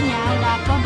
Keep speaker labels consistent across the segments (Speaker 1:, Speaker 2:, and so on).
Speaker 1: posting ya udah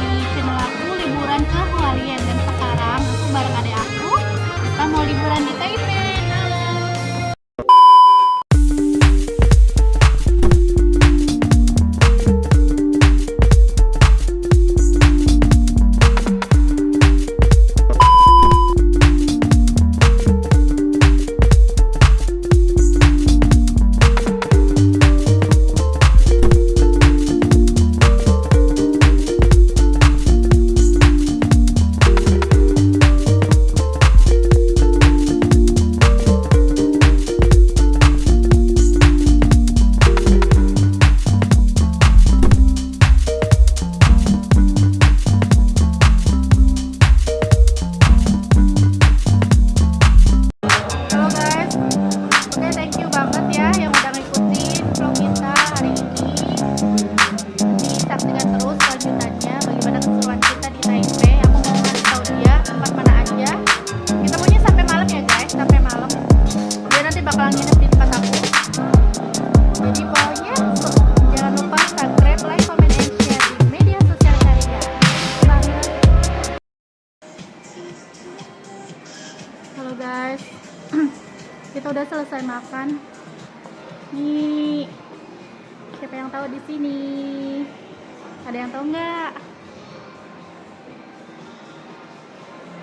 Speaker 1: Ada yang tahu nggak?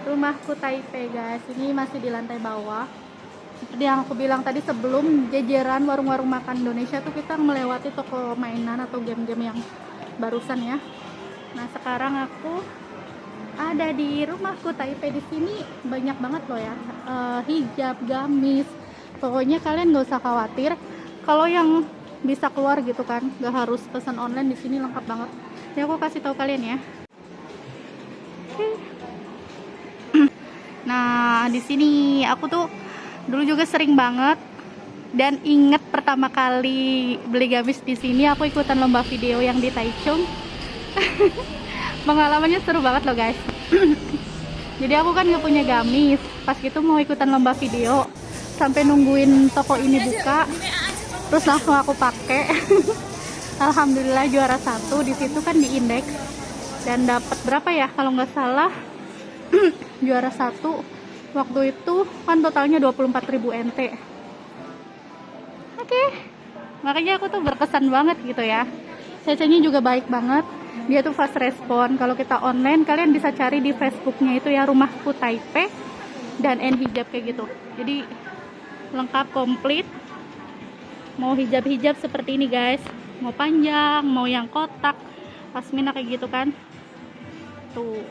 Speaker 1: Rumahku Taipei guys, ini masih di lantai bawah. Seperti yang aku bilang tadi sebelum jajaran warung-warung makan Indonesia tuh kita melewati toko mainan atau game-game yang barusan ya. Nah sekarang aku ada di rumahku Taipei di sini banyak banget loh ya Eh, hijab gamis pokoknya kalian nggak usah khawatir kalau yang bisa keluar gitu kan nggak harus pesan online di sini lengkap banget ya aku kasih tahu kalian ya. Nah di sini aku tuh dulu juga sering banget dan inget pertama kali beli gamis di sini aku ikutan lomba video yang di Taichung. Pengalamannya seru banget loh guys. Jadi aku kan nggak punya gamis. Pas gitu mau ikutan lomba video sampai nungguin toko ini buka terus langsung aku pakai alhamdulillah juara satu. Di situ kan di indeks. Dan dapat berapa ya? Kalau nggak salah juara satu. Waktu itu kan totalnya 24.000 NT oke. Makanya aku tuh berkesan banget gitu ya. Cecenya juga baik banget. Dia tuh fast respon. Kalau kita online kalian bisa cari di Facebooknya itu ya rumahku Taipei dan N hijab kayak gitu. Jadi lengkap komplit. Mau hijab-hijab seperti ini guys mau panjang mau yang kotak. Pasmina kayak gitu kan. Tuh.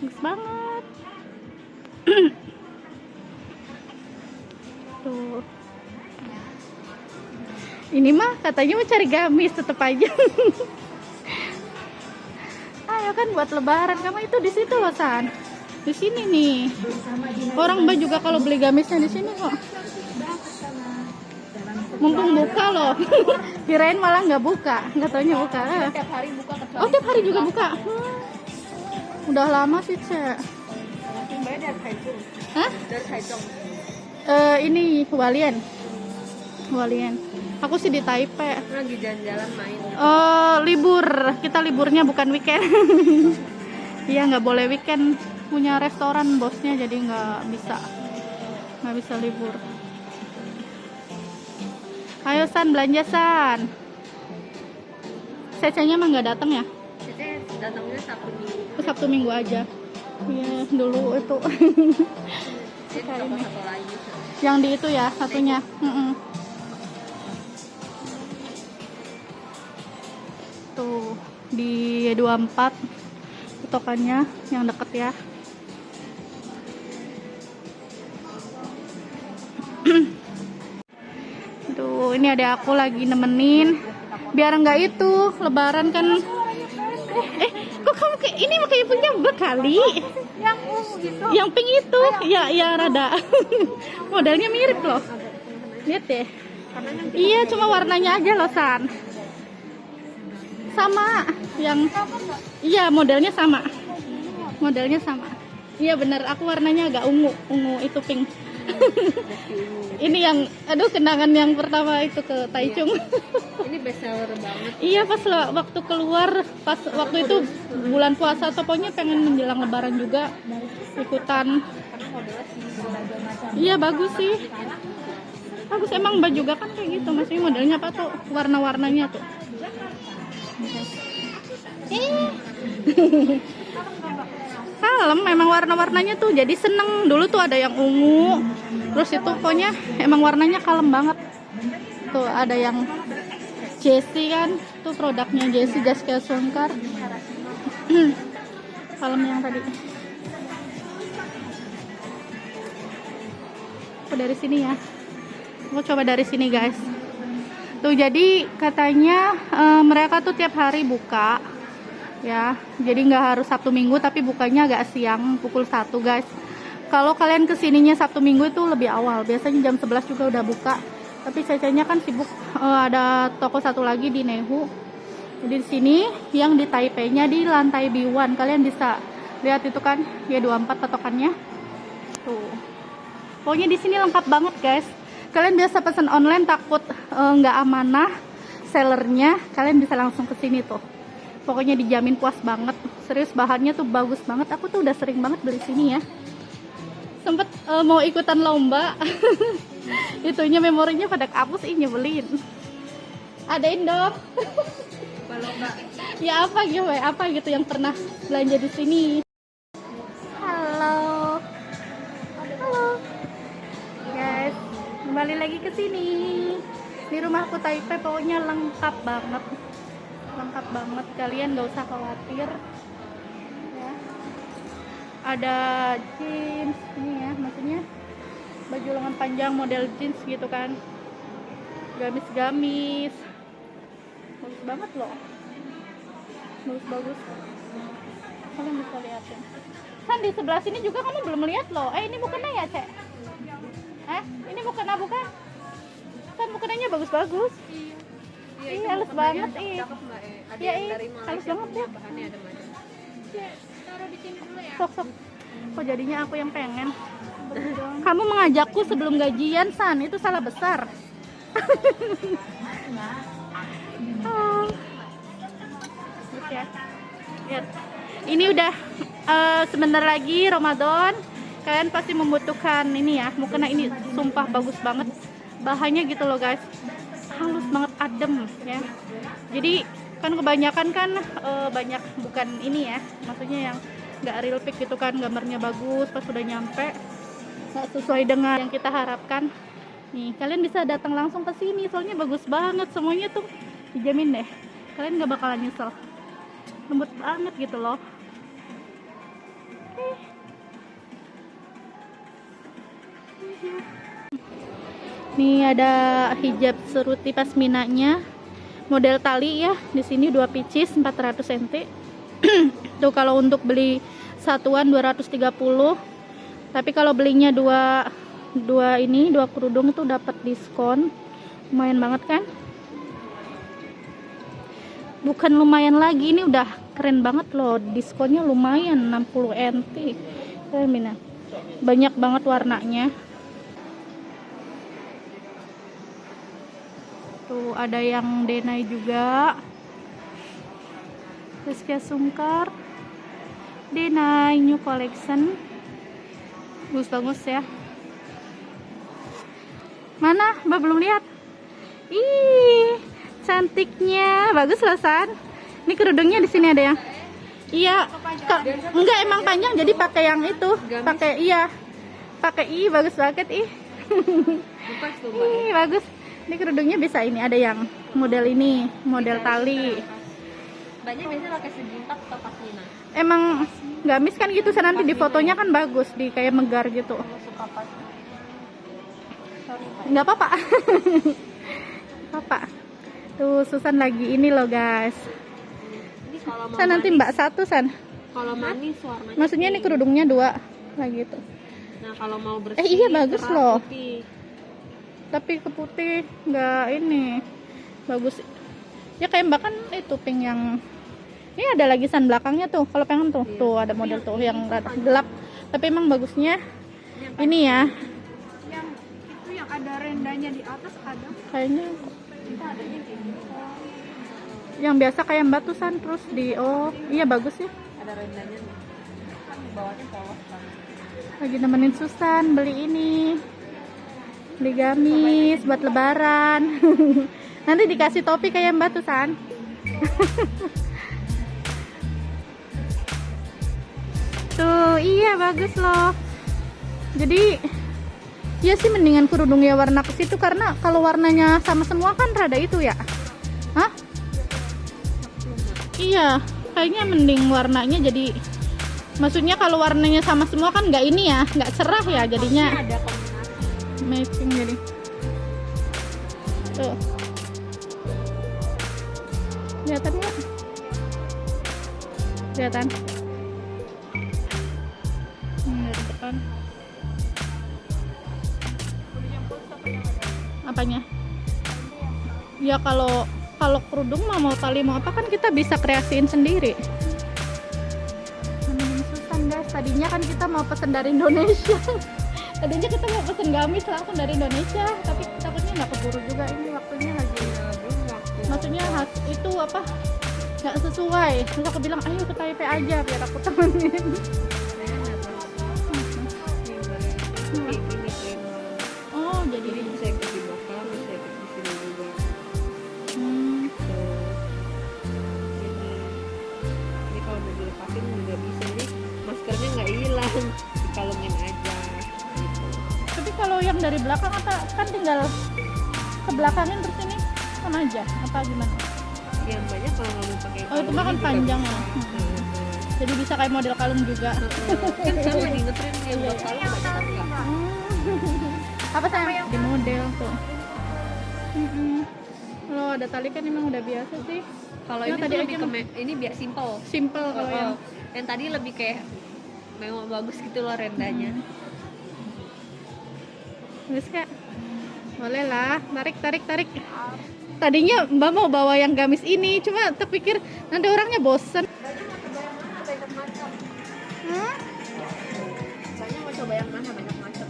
Speaker 1: Bagus banget. Tuh. Ini mah katanya mau cari gamis tetep aja. Ayo kan buat lebaran kamu itu di situ loh san. Di sini nih. Orang mbak juga kalau beli gamisnya di sini kok mumpung buka loh. Kirain malah nggak buka. Nggak taunya buka.
Speaker 2: Tiap hari buka kecuali
Speaker 1: oh tiap hari juga buka. Hmm. udah lama sih cek. Hah? Eh, ini Hualien. Hualien. Aku sih di Taipei.
Speaker 2: Lagi jalan-jalan main.
Speaker 1: Eh, libur. Kita liburnya bukan weekend. Iya nggak boleh weekend. Punya restoran bosnya jadi nggak bisa. Nggak bisa libur ayo san belanja san. Cecenya emang nggak datang ya?
Speaker 2: Cece datangnya Sabtu Minggu.
Speaker 1: Oh, sabtu minggu aja. Iya dulu itu.
Speaker 2: Toko satu lagi.
Speaker 1: Yang di itu ya satunya. Mm-mm. tuh di 24 tokannya yang deket ya tuh ini ada aku lagi nemenin. Biar nggak itu lebaran kan. Eh kok kamu kayak ini makanya punya bekali
Speaker 2: yang ungu gitu.
Speaker 1: Yang pink itu. Ya ya rada. Modelnya mirip loh. Lihat deh. Iya cuma warnanya aja loh san. Sama yang iya modelnya sama. Modelnya sama. Iya bener. Aku warnanya agak ungu. Ungu itu pink ini yang aduh kenangan yang pertama itu ke Taichung
Speaker 2: ini best seller banget.
Speaker 1: Iya pas lo- waktu keluar pas waktu itu bulan puasa atau pokoknya pengen menjelang lebaran juga ikutan. Iya bagus sih. Bagus emang baju juga kan kayak gitu. Maksudnya modelnya apa tuh? Warna-warnanya tuh. Eh. Kalem memang warna-warnanya tuh jadi seneng. Dulu tuh ada yang ungu terus itu pokoknya emang warnanya kalem banget. Tuh ada yang Jessie kan tuh produknya Jessie Jessica Sungkar kalem yang tadi. Aku dari sini ya. Aku coba dari sini guys. Tuh jadi katanya eh, mereka tuh tiap hari buka ya jadi nggak harus Sabtu Minggu tapi bukanya agak siang pukul 1 guys. Kalau kalian ke sininya Sabtu Minggu itu lebih awal. Biasanya jam 11 juga udah buka. Tapi cecenya kan sibuk. Eh, ada toko satu lagi di Nehu. Jadi di sini yang di Taipei nya di lantai B1 kalian bisa lihat itu kan? Ya 24 patokannya. Tuh. Pokoknya di sini lengkap banget guys. Kalian biasa pesan online takut eh, nggak amanah sellernya kalian bisa langsung ke sini tuh pokoknya dijamin puas banget. Serius bahannya tuh bagus banget. Aku tuh udah sering banget beli sini ya. Sempet eh, mau ikutan lomba. Itunya memorinya pada kapus ih nyebelin. Adain dong
Speaker 2: Kalau nggak
Speaker 1: ya apa gitu ya apa gitu yang pernah belanja di sini. Halo. Halo. Guys kembali lagi ke sini. Di rumahku Taipei pokoknya lengkap banget lengkap banget. Kalian gak usah khawatir. Ya. Ada jeans ini ya maksudnya baju lengan panjang model jeans gitu kan. Gamis-gamis. Bagus banget loh. Bagus bagus. Kalian bisa liatin. Kan di sebelah sini juga kamu belum lihat loh. Eh ini bukannya ya cek? Eh ini bukannya bukan? Kan bukannya bagus bagus
Speaker 2: Iya,
Speaker 1: Ih,
Speaker 2: itu
Speaker 1: halus
Speaker 2: bukan
Speaker 1: banget,
Speaker 2: bagian
Speaker 1: ih.
Speaker 2: cakep, Mbak, eh. Ada
Speaker 1: Iya, ih,
Speaker 2: dari
Speaker 1: halus banget ya.
Speaker 2: bahannya ada macam.
Speaker 1: sok sok kok jadinya aku yang pengen kamu mengajakku sebelum gajian san itu salah besar oh. Lihat. ini udah eh, sebentar lagi Ramadan kalian pasti membutuhkan ini ya mukena ini sumpah bagus banget bahannya gitu loh guys halus banget adem ya. Jadi kan kebanyakan kan eh, banyak bukan ini ya maksudnya yang nggak real pic gitu kan gambarnya bagus pas sudah nyampe nggak sesuai dengan yang kita harapkan. Nih kalian bisa datang langsung ke sini soalnya bagus banget semuanya tuh dijamin deh. Kalian nggak bakalan nyesel. Lembut banget gitu loh. Oke. Nih ada hijab seruti pasminanya. Model tali ya di sini dua pieces 400 cm tuh kalau untuk beli satuan 230 tapi kalau belinya dua dua ini dua kerudung itu dapat diskon. Lumayan banget kan? Bukan lumayan lagi ini udah keren banget loh. Diskonnya lumayan 60 NT Mina. Banyak banget warnanya tuh ada yang denai juga. Rizky Sungkar Denai new collection. Bagus-bagus ya. Mana? Mbak belum lihat? Ih cantiknya. Bagus loh San. Ini kerudungnya di sini ada yang iya enggak emang panjang jadi pakai yang itu. Pakai iya. Pakai ih bagus banget ih. Ih bagus ini kerudungnya bisa ini ada yang model ini model tali.
Speaker 2: Mbaknya biasanya pakai sejuta atau pasmina.
Speaker 1: emang gamis kan gitu San nanti di fotonya kan bagus di kayak megar gitu.
Speaker 2: Mbak.
Speaker 1: nggak apa-apa. Apa tuh Susan lagi ini loh guys. San nanti mbak satu San.
Speaker 2: Kalau manis warnanya
Speaker 1: maksudnya ini kerudungnya dua lagi tuh
Speaker 2: Nah, kalau mau bersih
Speaker 1: Eh, iya, bagus loh.
Speaker 2: putih.
Speaker 1: Tapi ke putih nggak ini bagus ya kayak mbak kan itu pink yang ini ada lagi san belakangnya tuh kalau pengen tuh
Speaker 2: Iya.
Speaker 1: tuh ada model tuh yang rada gelap tapi emang bagusnya ini ya
Speaker 2: Yang itu yang ada rendanya di atas ada.
Speaker 1: kayaknya
Speaker 2: Kita gini.
Speaker 1: yang biasa kayak batusan terus di oh iya bagus ya
Speaker 2: Ada rendahnya nih. Kan bawahnya
Speaker 1: lagi nemenin Susan beli ini beli gamis buat lebaran. Nanti dikasih topi kayak mbak Susan tuh iya bagus loh. Jadi ya sih mendingan kerudungnya warna ke situ karena kalau warnanya sama semua kan rada itu ya. Hah? Iya kayaknya mending warnanya jadi maksudnya kalau warnanya sama semua kan nggak ini ya nggak cerah ya jadinya.
Speaker 2: Ada
Speaker 1: matching jadi. Tuh. Kelihatan nggak? Kelihatan? Dari depan. Apanya? Ya kalau kalau kerudung mah mau tali mau apa kan kita bisa kreasiin sendiri. Susan guys. Tadinya kan kita mau pesen dari Indonesia tadinya kita mau pesen gamis langsung dari Indonesia. Tapi takutnya nggak keburu juga ini waktunya lagi
Speaker 2: Ya, waktu.
Speaker 1: maksudnya itu apa? Nggak sesuai. Terus aku bilang ayo ke Taipei aja biar aku temenin. Oh jadi
Speaker 2: kalau
Speaker 1: yang dari belakang apa kan tinggal ke belakangin terus ini sama aja apa gimana
Speaker 2: Yang banyak kalau nggak mau pakai
Speaker 1: Oh, itu mah kan panjang ya.
Speaker 2: Heeh.
Speaker 1: jadi bisa kayak model kalung juga
Speaker 2: kan sekarang lagi ngetren yang buat kalung banyak nggak?
Speaker 1: apa sayang di model tuh Mm-mm. kalau ada tali kan emang udah biasa sih
Speaker 2: Kalau
Speaker 1: Nah,
Speaker 2: ini
Speaker 1: tadi
Speaker 2: lebih ke ini biar simple.
Speaker 1: simple kalau
Speaker 2: Oh,
Speaker 1: yang
Speaker 2: yang tadi lebih kayak memang bagus gitu loh rendanya.
Speaker 1: Terus kak. Boleh lah. Tarik tarik tarik. Tadinya mbak mau bawa yang gamis ini cuma terpikir nanti orangnya bosen. Hmm?
Speaker 2: Banyak mau coba yang mana? Banyak macam.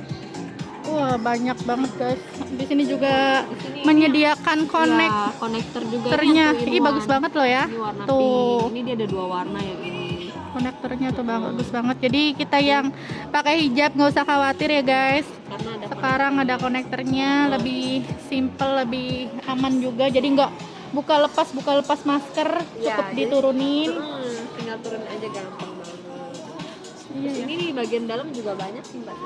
Speaker 1: wah banyak banget guys. Di sini juga
Speaker 2: Di sini
Speaker 1: menyediakan connect
Speaker 2: ya, konektor juga
Speaker 1: konektornya
Speaker 2: ini
Speaker 1: bagus banget loh ya.
Speaker 2: Ini warna
Speaker 1: tuh.
Speaker 2: pink. Ini dia ada dua warna ini.
Speaker 1: Konektornya tuh bagus banget jadi kita yang pakai hijab nggak usah khawatir ya guys
Speaker 2: ada
Speaker 1: sekarang ada konektornya lebih simple lebih aman juga jadi nggak buka lepas buka lepas masker
Speaker 2: Ya,
Speaker 1: cukup diturunin
Speaker 2: Hmm, tinggal turun aja gampang banget.
Speaker 1: iya ya
Speaker 2: Ini di bagian dalam juga banyak sih mbak.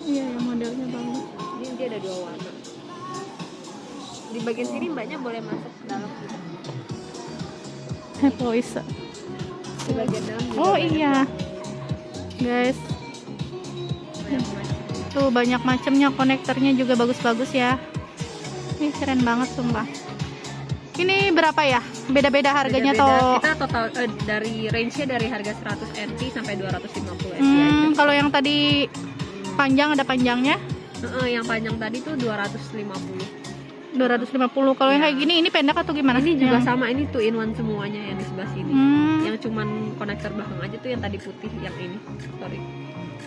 Speaker 1: iya ya modelnya bagus
Speaker 2: Ini dia ada dua warna. Di bagian sini mbaknya boleh masuk ke dalam. gitu.
Speaker 1: voice oh iya. Guys. Tuh banyak macamnya konektornya juga bagus-bagus ya. Ini keren banget sumpah. Ini berapa ya? Beda-beda harganya
Speaker 2: Beda-beda.
Speaker 1: toh?
Speaker 2: Kita total eh, dari range-nya dari harga 100 NT sampai 250 ST
Speaker 1: hmm, kalau yang tadi panjang ada panjangnya?
Speaker 2: Heeh, yang panjang tadi tuh 250.
Speaker 1: 250 kalau yang
Speaker 2: Iya.
Speaker 1: kayak gini ini pendek atau gimana
Speaker 2: Ini juga
Speaker 1: Yang-
Speaker 2: sama, ini two in one semuanya yang di sebelah sini.
Speaker 1: Hmm.
Speaker 2: Yang cuman konektor belakang aja tuh yang tadi putih yang ini. Sorry.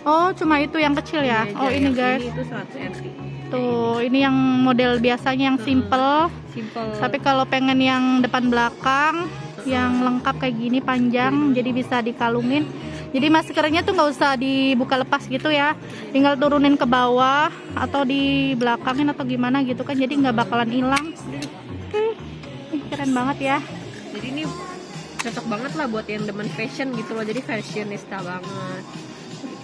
Speaker 1: oh cuma itu yang kecil ya
Speaker 2: Ini
Speaker 1: oh
Speaker 2: aja,
Speaker 1: ini
Speaker 2: yang
Speaker 1: guys
Speaker 2: Ini itu 100 NT.
Speaker 1: tuh ini yang model biasanya yang simple
Speaker 2: Simple.
Speaker 1: tapi kalau pengen yang depan belakang yang lengkap kayak gini panjang jadi bisa dikalungin jadi maskernya tuh nggak usah dibuka lepas gitu ya. Tinggal turunin ke bawah atau di belakangin atau gimana gitu kan. Jadi nggak bakalan hilang. Ih, keren banget ya.
Speaker 2: Jadi ini cocok banget lah buat yang demen fashion gitu loh. Jadi fashionista banget.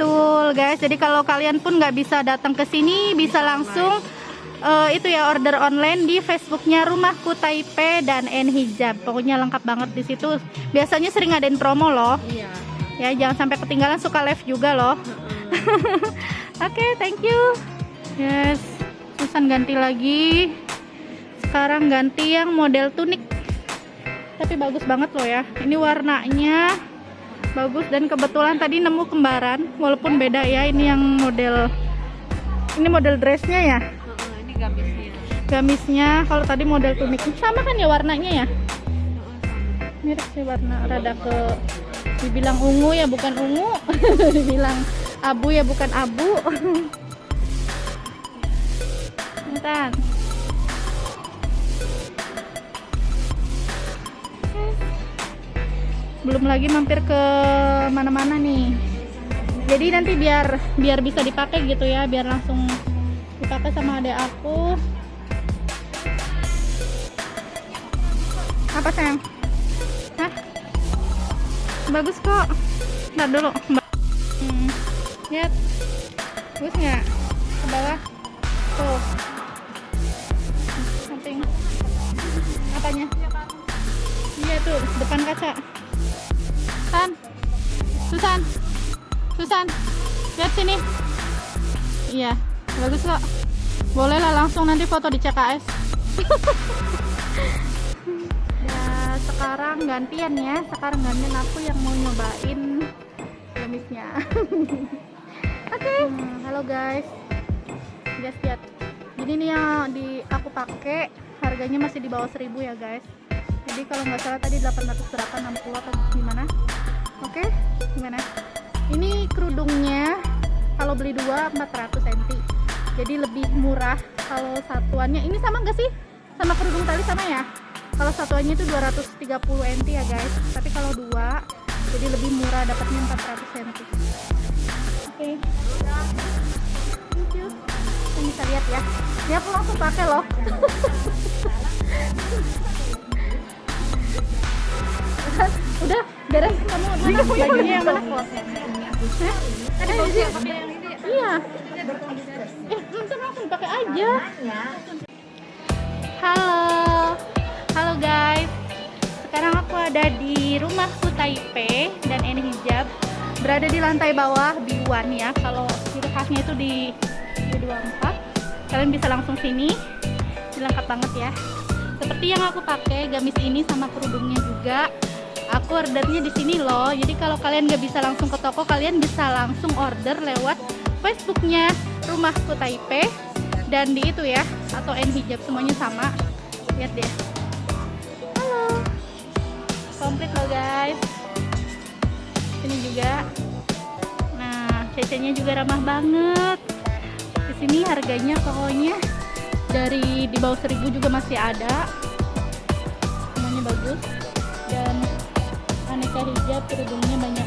Speaker 1: betul guys. Jadi kalau kalian pun nggak bisa datang ke sini bisa langsung eh, itu ya order online di Facebooknya Rumahku Taipei dan N Hijab. Pokoknya lengkap banget di situ. Biasanya sering ngadain promo loh.
Speaker 2: Iya.
Speaker 1: Ya jangan sampai ketinggalan suka live juga loh. Oke thank you. Yes. Susan ganti lagi. Sekarang ganti yang model tunik. Tapi bagus banget loh ya. Ini warnanya bagus dan kebetulan tadi nemu kembaran walaupun beda ya ini yang model ini model dressnya ya?
Speaker 2: Ini gamisnya.
Speaker 1: gamisnya kalau tadi model tunik. Sama kan ya warnanya ya? Mirip sih warna rada ke dibilang ungu ya bukan ungu. Dibilang abu ya bukan abu. Bentar. Belum lagi mampir ke mana-mana nih. Jadi nanti biar biar bisa dipakai gitu ya biar langsung dipakai sama adik aku. Apa sayang? Hah? Bagus kok. Ntar dulu. Hmm. lihat. Bagus nggak? Ke bawah. Tuh. Samping. Apanya iya tuh. Depan kaca. San Susan. Susan. Lihat sini. Iya. Bagus kok. Boleh lah langsung nanti foto di CKS sekarang gantian ya. Sekarang gantian aku yang mau nyobain gamisnya oke. Hmm, halo guys. Guys lihat. Jadi nih yang di aku pakai. Harganya masih di bawah 1000 ya guys. Jadi kalau nggak salah tadi 800 berapa 60 atau gimana. Oke gimana? Ini kerudungnya kalau beli dua 400 cm jadi lebih murah kalau satuannya. Ini sama nggak sih? Sama kerudung tali sama ya kalau satuannya itu 230 NT ya guys tapi kalau dua jadi lebih murah dapatnya 400 cm oke thank you Ini bisa lihat ya ini aku langsung pakai loh udah beres kamu mana bajunya yang mana?
Speaker 2: Tadi
Speaker 1: Eh, iya.
Speaker 2: ya pakai yang ini.
Speaker 1: Iya. Eh, langsung pakai aja. Halo Sekarang aku ada di rumahku Taipei dan ini hijab berada di lantai bawah B1 ya. Kalau ciri khasnya itu di B24. Kalian bisa langsung sini. Ini lengkap banget ya. Seperti yang aku pakai gamis ini sama kerudungnya juga. Aku ordernya di sini loh. Jadi kalau kalian nggak bisa langsung ke toko, kalian bisa langsung order lewat Facebooknya Rumahku Taipei dan di itu ya atau N hijab semuanya sama. Lihat deh. Komplit loh guys. Ini juga. Nah, CC-nya juga ramah banget. Di sini harganya pokoknya dari di bawah 1000 juga masih ada. Semuanya bagus dan aneka hijab kerudungnya banyak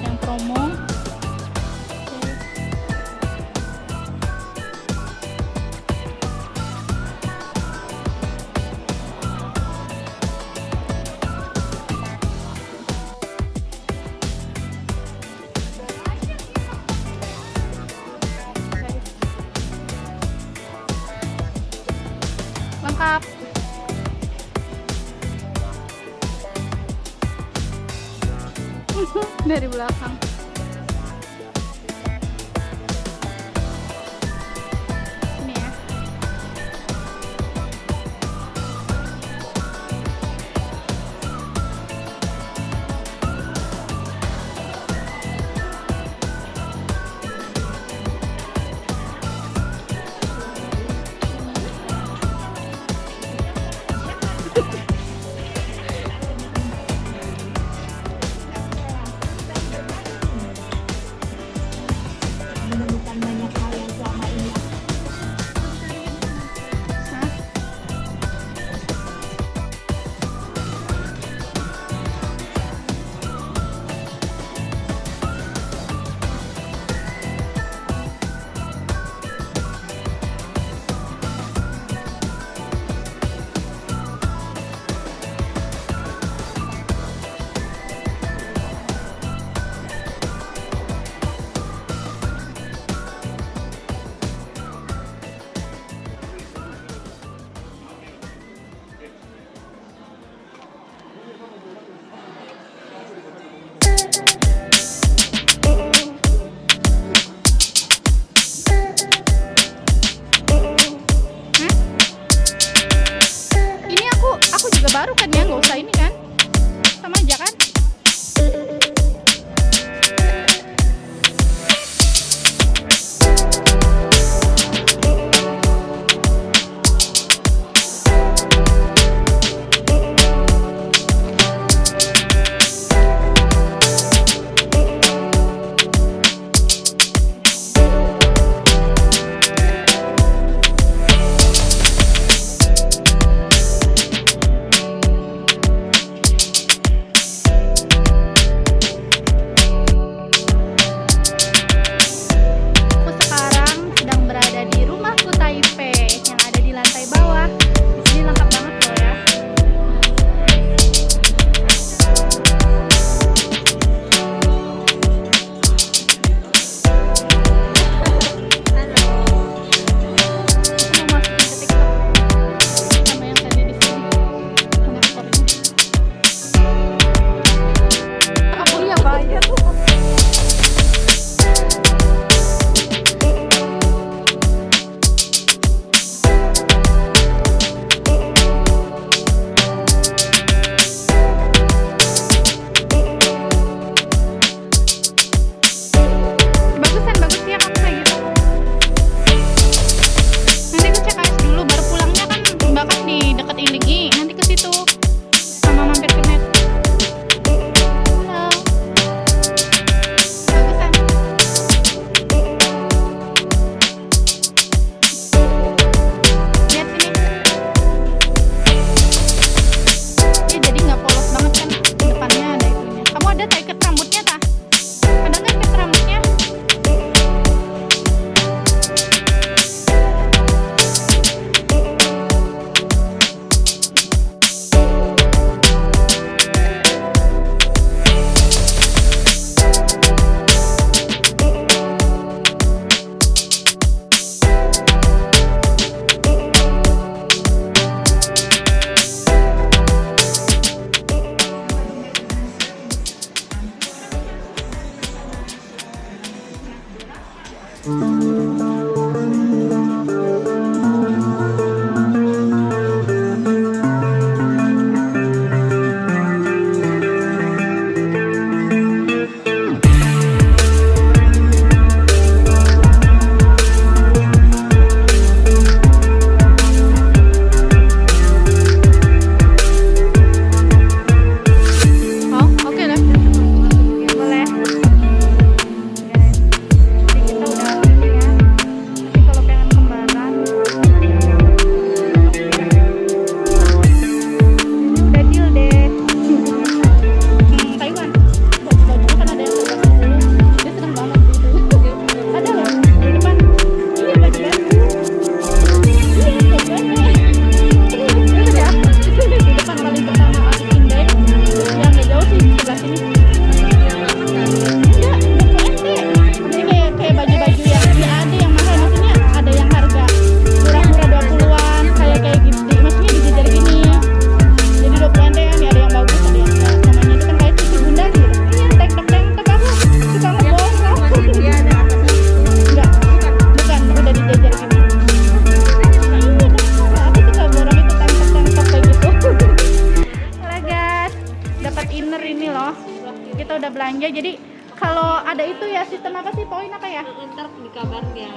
Speaker 1: belanja jadi kalau ada itu ya sistem apa sih? Poin apa ya?
Speaker 2: Ntar di kabarnya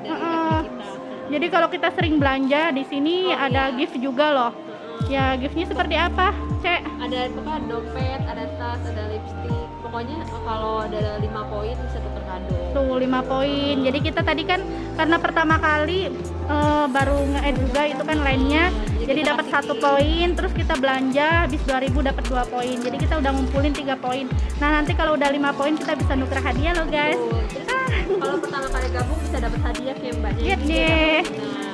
Speaker 2: dari. FB kita.
Speaker 1: Jadi kalau kita sering belanja di sini
Speaker 2: Oh,
Speaker 1: ada
Speaker 2: iya.
Speaker 1: gift juga loh.
Speaker 2: Heeh.
Speaker 1: ya giftnya seperti apa cek?
Speaker 2: Ada apa dompet ada tas ada lipstick. Pokoknya kalau ada lima poin bisa tukar kado.
Speaker 1: Tuh 5 poin. Jadi kita tadi kan karena pertama kali eh, baru nge-add juga itu kan lainnya
Speaker 2: jadi
Speaker 1: dapat satu poin terus kita belanja habis 2000 dapat dua poin. Jadi kita udah ngumpulin tiga poin. Nah nanti kalau udah lima poin kita bisa nuker hadiah loh guys.
Speaker 2: Tuh, terus kalau pertama kali gabung bisa dapat hadiah kayak mbaknya
Speaker 1: Lihat
Speaker 2: ini
Speaker 1: deh.
Speaker 2: nah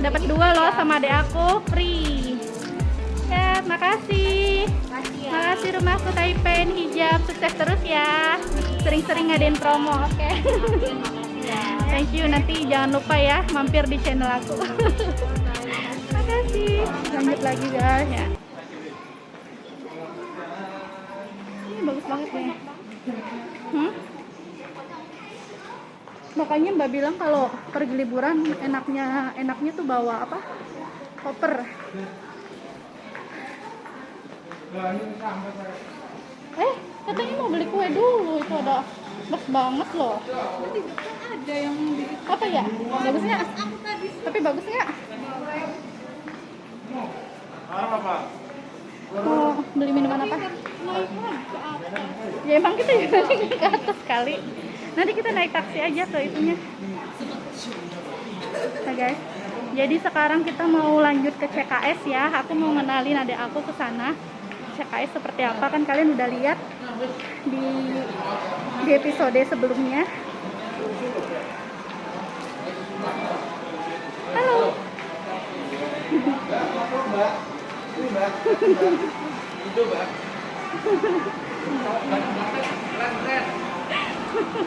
Speaker 1: dapat dua loh sama adek aku free. Ya makasih.
Speaker 2: Makasih ya.
Speaker 1: Makasih rumahku Taipen hijab. Sukses terus ya. Sering-sering ngadain promo oke.
Speaker 2: Makasih ya.
Speaker 1: Thank you. Nanti jangan lupa ya mampir di channel aku makasih lanjut lagi guys. Ya. Ini bagus banget nih hmm? makanya mbak bilang kalau pergi liburan enaknya enaknya tuh bawa apa? Koper. Eh katanya mau beli kue dulu. Itu ada bagus banget loh.
Speaker 2: Ada yang
Speaker 1: apa ya? Bagus nggak tapi bagus nggak mau beli minuman apa? Ya emang kita juga ke atas kali. Nanti kita naik taksi aja ke itunya. Nah guys. Jadi sekarang kita mau lanjut ke CKS ya. Aku mau ngenalin adik aku ke sana. CKS seperti apa? Kan kalian udah lihat di di episode sebelumnya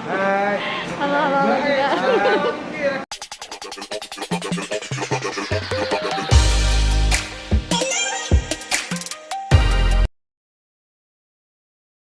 Speaker 3: Hai.
Speaker 1: halo halo, halo